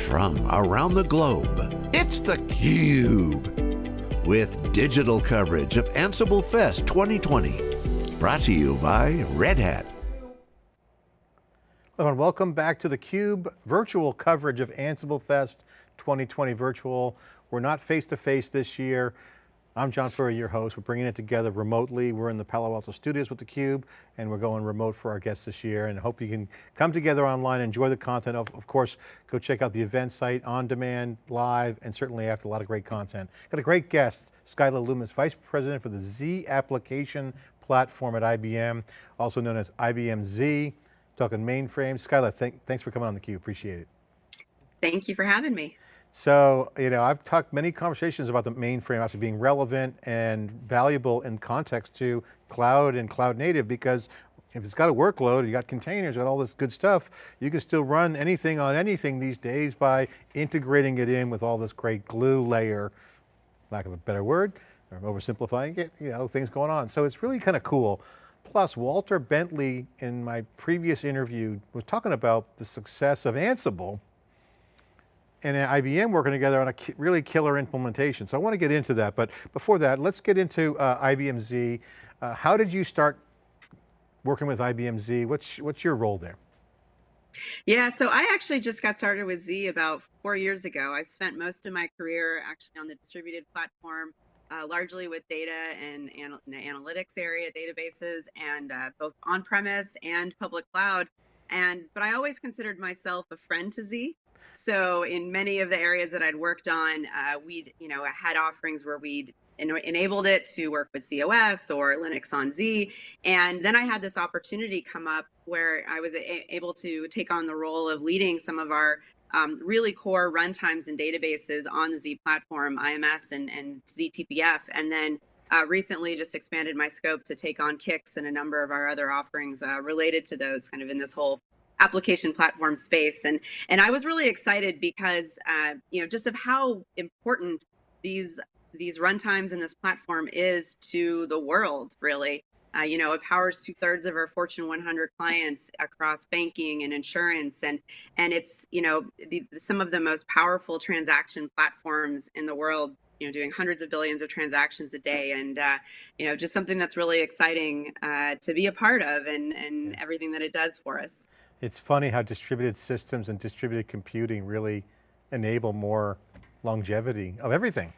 from around the globe. It's theCUBE, with digital coverage of Ansible Fest 2020. Brought to you by Red Hat. Hello and welcome back to theCUBE, virtual coverage of Ansible Fest 2020 virtual. We're not face-to-face -face this year. I'm John Furrier, your host. We're bringing it together remotely. We're in the Palo Alto studios with theCUBE and we're going remote for our guests this year and hope you can come together online, enjoy the content. Of, of course, go check out the event site, on demand, live, and certainly after a lot of great content. Got a great guest, Skyla Loomis, Vice President for the Z application platform at IBM, also known as IBM Z, talking mainframe. Skylar, thank, thanks for coming on theCUBE, appreciate it. Thank you for having me. So, you know, I've talked many conversations about the mainframe actually being relevant and valuable in context to cloud and cloud native because if it's got a workload, you got containers, got all this good stuff, you can still run anything on anything these days by integrating it in with all this great glue layer, lack of a better word, or oversimplifying it, you know, things going on. So it's really kind of cool. Plus, Walter Bentley in my previous interview was talking about the success of Ansible and IBM working together on a really killer implementation. So I want to get into that, but before that, let's get into uh, IBM Z. Uh, how did you start working with IBM Z? What's, what's your role there? Yeah, so I actually just got started with Z about four years ago. I spent most of my career actually on the distributed platform, uh, largely with data and, and the analytics area, databases, and uh, both on-premise and public cloud. And but I always considered myself a friend to Z. So in many of the areas that I'd worked on, uh, we'd you know had offerings where we'd en enabled it to work with ZOS or Linux on Z, and then I had this opportunity come up where I was able to take on the role of leading some of our um, really core runtimes and databases on the Z platform, IMS and, and ZTPF, and then uh, recently just expanded my scope to take on CICS and a number of our other offerings uh, related to those kind of in this whole application platform space. And, and I was really excited because, uh, you know, just of how important these, these runtimes and this platform is to the world, really. Uh, you know, it powers two thirds of our Fortune 100 clients across banking and insurance, and and it's you know the, some of the most powerful transaction platforms in the world. You know, doing hundreds of billions of transactions a day, and uh, you know, just something that's really exciting uh, to be a part of, and and everything that it does for us. It's funny how distributed systems and distributed computing really enable more longevity of everything.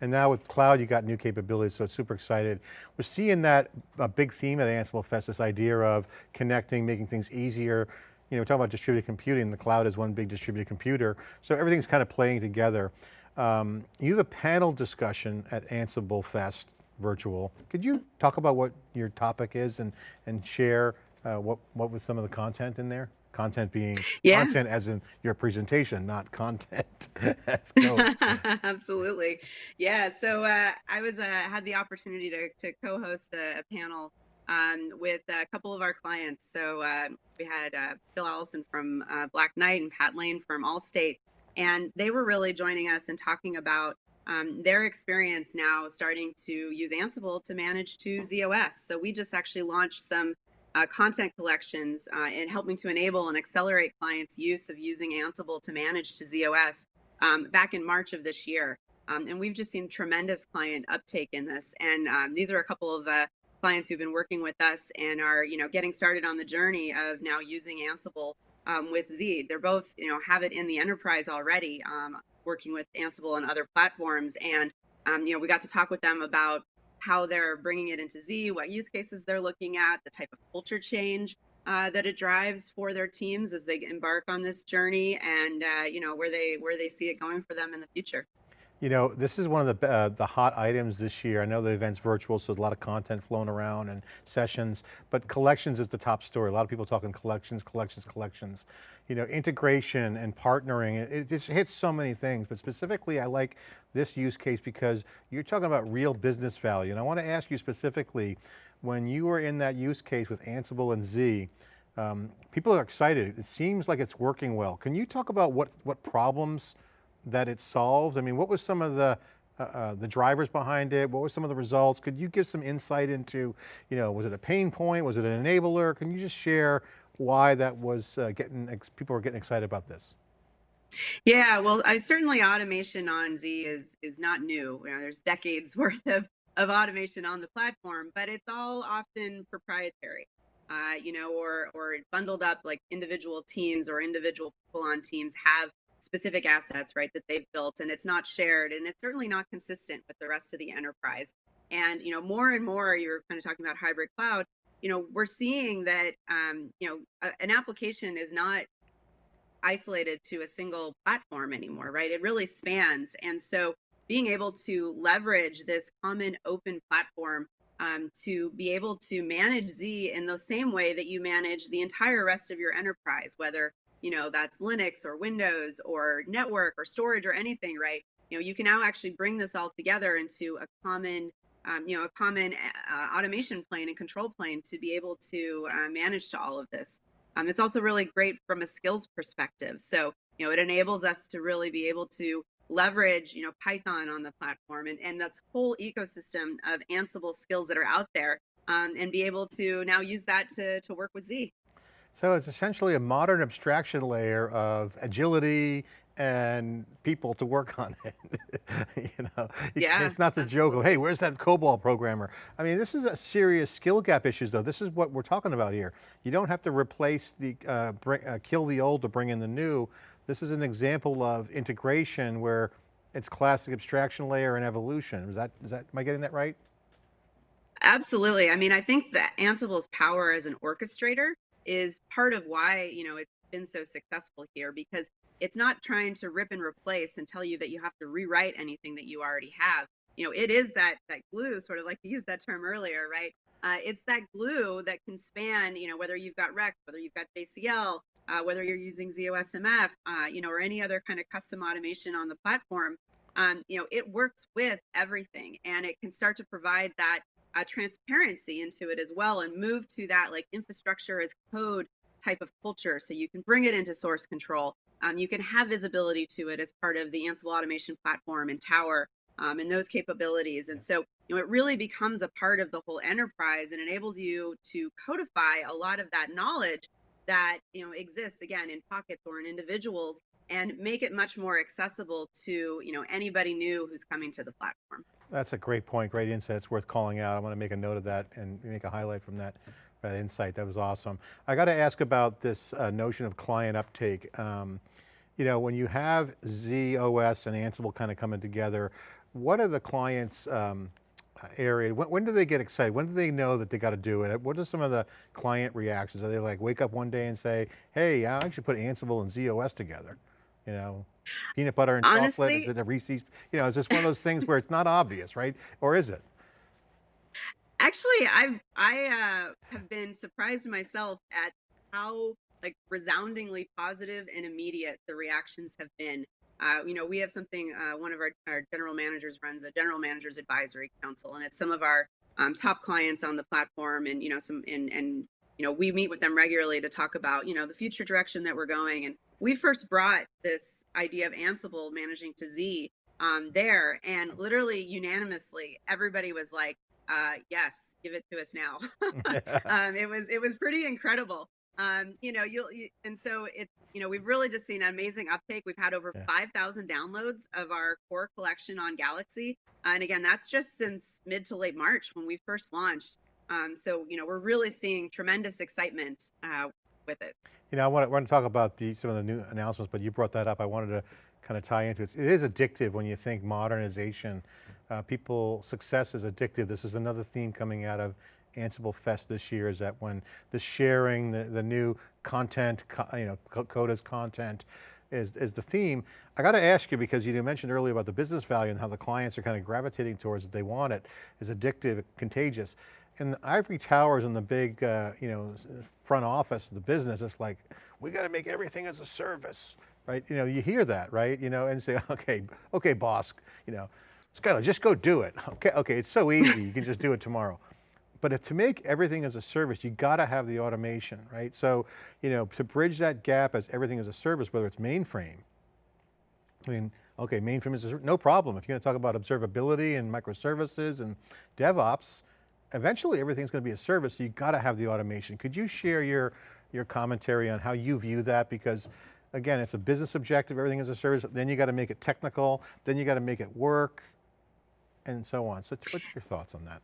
And now with cloud, you got new capabilities, so it's super excited. We're seeing that a big theme at Ansible Fest, this idea of connecting, making things easier. You know, we're talking about distributed computing, the cloud is one big distributed computer, so everything's kind of playing together. Um, you have a panel discussion at Ansible Fest virtual. Could you talk about what your topic is and, and share uh, what, what was some of the content in there? Content being yeah. content as in your presentation, not content Absolutely. Yeah, so uh, I was uh, had the opportunity to, to co-host a, a panel um, with a couple of our clients. So uh, we had uh, Phil Allison from uh, Black Knight and Pat Lane from Allstate, and they were really joining us and talking about um, their experience now starting to use Ansible to manage to ZOS. So we just actually launched some uh, content collections uh, and helping to enable and accelerate clients' use of using Ansible to manage to ZOS um, back in March of this year. Um, and we've just seen tremendous client uptake in this. And um, these are a couple of uh, clients who've been working with us and are, you know, getting started on the journey of now using Ansible um, with Z. They're both, you know, have it in the enterprise already, um, working with Ansible and other platforms. And, um, you know, we got to talk with them about how they're bringing it into Z, what use cases they're looking at, the type of culture change uh, that it drives for their teams as they embark on this journey, and uh, you know where they where they see it going for them in the future. You know, this is one of the, uh, the hot items this year. I know the event's virtual, so there's a lot of content flowing around and sessions, but collections is the top story. A lot of people talking collections, collections, collections. You know, integration and partnering, it, it just hits so many things, but specifically I like this use case because you're talking about real business value. And I want to ask you specifically, when you were in that use case with Ansible and Z, um, people are excited. It seems like it's working well. Can you talk about what, what problems that it solves? I mean, what was some of the uh, uh, the drivers behind it? What were some of the results? Could you give some insight into, you know, was it a pain point? Was it an enabler? Can you just share why that was uh, getting, people were getting excited about this? Yeah, well, I certainly automation on Z is is not new. You know, there's decades worth of of automation on the platform, but it's all often proprietary. Uh, you know, or or bundled up like individual teams or individual people on teams have specific assets, right, that they've built and it's not shared and it's certainly not consistent with the rest of the enterprise. And, you know, more and more you're kind of talking about hybrid cloud, you know, we're seeing that, um, you know, a, an application is not isolated to a single platform anymore, right? It really spans. And so being able to leverage this common open platform um, to be able to manage Z in the same way that you manage the entire rest of your enterprise, whether you know that's Linux or Windows or network or storage or anything, right? You know, you can now actually bring this all together into a common, um, you know, a common uh, automation plane and control plane to be able to uh, manage to all of this. Um, it's also really great from a skills perspective. So, you know, it enables us to really be able to leverage, you know, Python on the platform and, and this whole ecosystem of Ansible skills that are out there um, and be able to now use that to, to work with Z. So it's essentially a modern abstraction layer of agility and people to work on it. you know, yeah, it's not the joke of, hey, where's that COBOL programmer? I mean, this is a serious skill gap issues though. This is what we're talking about here. You don't have to replace the, uh, bring, uh, kill the old to bring in the new. This is an example of integration where it's classic abstraction layer and evolution. Is that, is that, am I getting that right? Absolutely. I mean, I think that Ansible's power as an orchestrator is part of why, you know, it's been so successful here because it's not trying to rip and replace and tell you that you have to rewrite anything that you already have. You know, it is that that glue, sort of like you used that term earlier, right? Uh, it's that glue that can span, you know, whether you've got REXX, whether you've got JCL, uh, whether you're using ZOSMF, uh, you know, or any other kind of custom automation on the platform. Um, you know, it works with everything and it can start to provide that transparency into it as well and move to that like infrastructure as code type of culture. So you can bring it into source control. Um, you can have visibility to it as part of the Ansible automation platform and Tower um, and those capabilities. And so, you know, it really becomes a part of the whole enterprise and enables you to codify a lot of that knowledge that, you know, exists again in pockets or in individuals and make it much more accessible to, you know, anybody new who's coming to the platform. That's a great point, great insight. It's worth calling out. I want to make a note of that and make a highlight from that, that insight. That was awesome. I got to ask about this uh, notion of client uptake. Um, you know, when you have ZOS and Ansible kind of coming together, what are the clients' um, area? When, when, do they get excited? When do they know that they got to do it? What are some of the client reactions? Are they like wake up one day and say, hey, I actually put Ansible and ZOS together? You know, peanut butter and Honestly, chocolate, is it a Reese's? You know, is this one of those things where it's not obvious, right? Or is it? Actually, I've, I uh, have been surprised myself at how like resoundingly positive and immediate the reactions have been. Uh, you know, we have something, uh, one of our, our general managers runs a general managers advisory council, and it's some of our um, top clients on the platform and, you know, some, and, and, you know, we meet with them regularly to talk about, you know, the future direction that we're going. And we first brought this idea of Ansible managing to Z um, there, and literally unanimously, everybody was like, uh, "Yes, give it to us now." um, it was it was pretty incredible. Um, you know, you'll you, and so it you know we've really just seen amazing uptake. We've had over yeah. five thousand downloads of our core collection on Galaxy, and again, that's just since mid to late March when we first launched. Um, so you know, we're really seeing tremendous excitement uh, with it. You know, I want to, talk about the, some of the new announcements, but you brought that up. I wanted to kind of tie into it. It is addictive when you think modernization. Uh, people, success is addictive. This is another theme coming out of Ansible Fest this year is that when the sharing, the, the new content, you know, Coda's content is, is the theme. I got to ask you because you mentioned earlier about the business value and how the clients are kind of gravitating towards it. They want it. It's addictive, contagious in the ivory towers in the big, uh, you know, front office of the business, it's like, we got to make everything as a service, right? You know, you hear that, right? You know, and say, okay, okay, boss, you know, Skyla, just go do it. Okay, okay, it's so easy, you can just do it tomorrow. But if, to make everything as a service, you got to have the automation, right? So, you know, to bridge that gap as everything as a service, whether it's mainframe, I mean, okay, mainframe is no problem. If you're going to talk about observability and microservices and DevOps, eventually everything's going to be a service, so you got to have the automation. Could you share your, your commentary on how you view that? Because again, it's a business objective, everything is a service, then you got to make it technical, then you got to make it work, and so on. So what's your thoughts on that?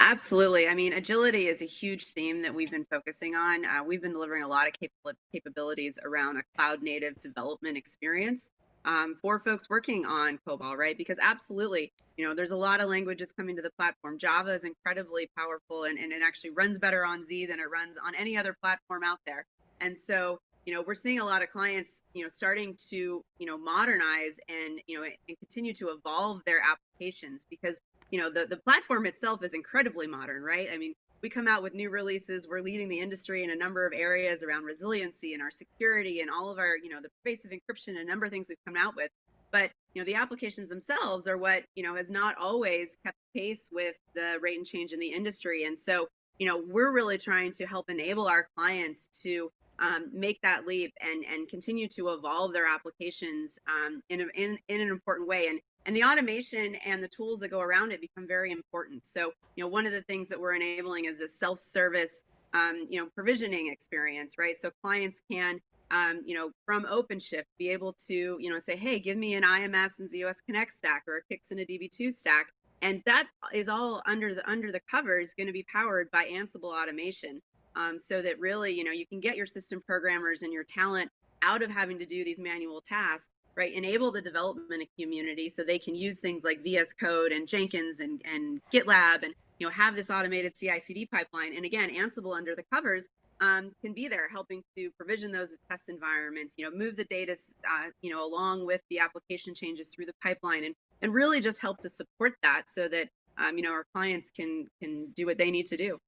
Absolutely. I mean, agility is a huge theme that we've been focusing on. Uh, we've been delivering a lot of capab capabilities around a cloud native development experience um, for folks working on COBOL, right? Because absolutely, you know, there's a lot of languages coming to the platform. Java is incredibly powerful and, and it actually runs better on Z than it runs on any other platform out there. And so, you know, we're seeing a lot of clients, you know, starting to, you know, modernize and, you know, and continue to evolve their applications because, you know, the, the platform itself is incredibly modern, right? I mean, we come out with new releases. We're leading the industry in a number of areas around resiliency and our security and all of our, you know, the pervasive encryption and a number of things we've come out with. But, you know, the applications themselves are what, you know, has not always kept pace with the rate and change in the industry. And so, you know, we're really trying to help enable our clients to um, make that leap and and continue to evolve their applications um, in, a, in in an important way. And and the automation and the tools that go around it become very important. So, you know, one of the things that we're enabling is a self-service, um, you know, provisioning experience, right? So clients can, um, you know, from OpenShift be able to, you know, say, hey, give me an IMS and ZOS Connect stack or a CICS and a DB2 stack. And that is all under the under the covers going to be powered by Ansible automation. Um, so that really, you know, you can get your system programmers and your talent out of having to do these manual tasks right? Enable the development community so they can use things like VS Code and Jenkins and, and GitLab and you know have this automated CI/CD pipeline. And again, Ansible under the covers um, can be there helping to provision those test environments. You know, move the data, uh, you know, along with the application changes through the pipeline, and and really just help to support that so that um, you know our clients can can do what they need to do.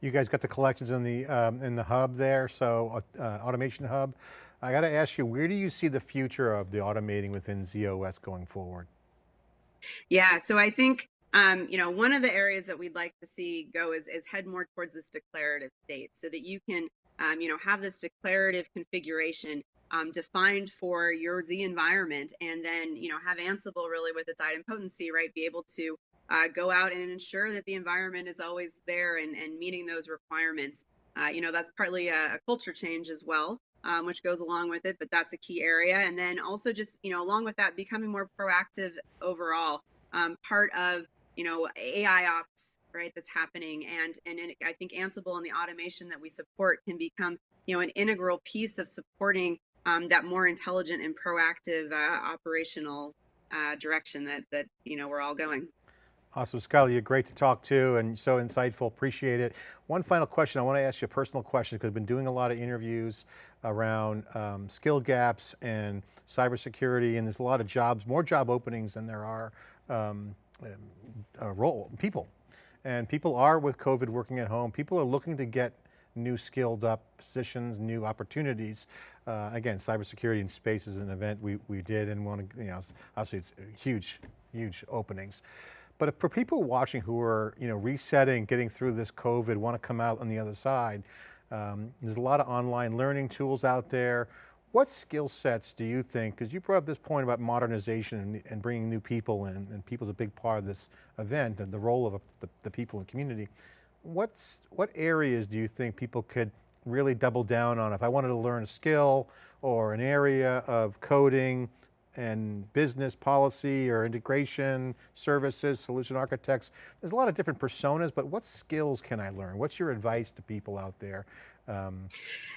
You guys got the collections in the um, in the hub there, so uh, automation hub. I got to ask you, where do you see the future of the automating within ZOS going forward? Yeah, so I think, um, you know, one of the areas that we'd like to see go is, is head more towards this declarative state so that you can, um, you know, have this declarative configuration um, defined for your Z environment and then, you know, have Ansible really with its idempotency, right, be able to uh, go out and ensure that the environment is always there and, and meeting those requirements. Uh, you know, that's partly a, a culture change as well um, which goes along with it, but that's a key area. And then also just, you know, along with that, becoming more proactive overall, um, part of, you know, AI ops, right, that's happening. And, and I think Ansible and the automation that we support can become, you know, an integral piece of supporting um, that more intelligent and proactive uh, operational uh, direction that, that, you know, we're all going. Awesome, Skyla, you're great to talk to and so insightful, appreciate it. One final question, I want to ask you a personal question because I've been doing a lot of interviews around um, skill gaps and cybersecurity and there's a lot of jobs, more job openings than there are um, uh, role, people. And people are with COVID working at home, people are looking to get new skilled up positions, new opportunities. Uh, again, cybersecurity in space is an event we, we did and want to, you know, obviously it's huge, huge openings. But for people watching who are, you know, resetting, getting through this COVID, want to come out on the other side, um, there's a lot of online learning tools out there. What skill sets do you think, because you brought up this point about modernization and, and bringing new people in, and people's a big part of this event and the role of a, the, the people in the community. What's, what areas do you think people could really double down on? If I wanted to learn a skill or an area of coding, and business policy or integration services, solution architects. There's a lot of different personas, but what skills can I learn? What's your advice to people out there? Um,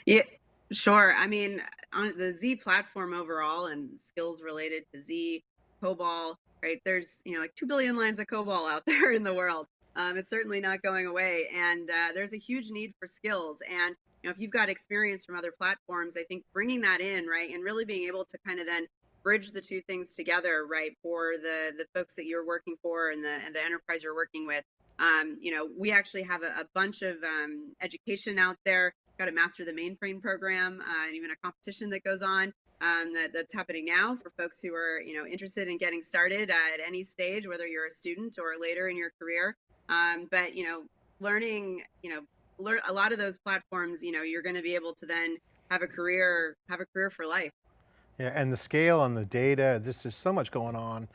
yeah, sure. I mean, on the Z platform overall and skills related to Z, COBOL, right? There's, you know, like 2 billion lines of COBOL out there in the world. Um, it's certainly not going away. And uh, there's a huge need for skills. And, you know, if you've got experience from other platforms, I think bringing that in, right, and really being able to kind of then bridge the two things together, right, for the the folks that you're working for and the and the enterprise you're working with. Um, you know, we actually have a, a bunch of um, education out there. Got a master the mainframe program, uh, and even a competition that goes on um, that, that's happening now for folks who are you know interested in getting started at any stage, whether you're a student or later in your career. Um, but you know, learning, you know, learn a lot of those platforms. You know, you're going to be able to then have a career, have a career for life. Yeah, and the scale and the data, this is so much going on.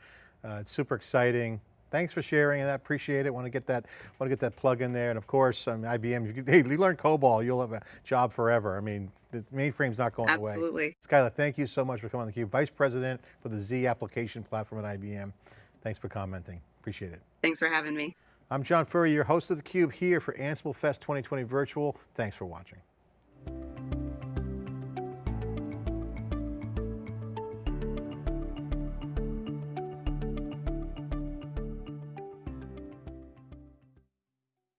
Uh, it's super exciting. Thanks for sharing I appreciate it. Want to get that, want to get that plug in there. And of course, um, IBM, you, hey, you learn COBOL, you'll have a job forever. I mean, the mainframe's not going away. Absolutely. Skylar, thank you so much for coming on theCUBE. Vice President for the Z application platform at IBM. Thanks for commenting, appreciate it. Thanks for having me. I'm John Furrier, your host of theCUBE here for Ansible Fest 2020 Virtual. Thanks for watching.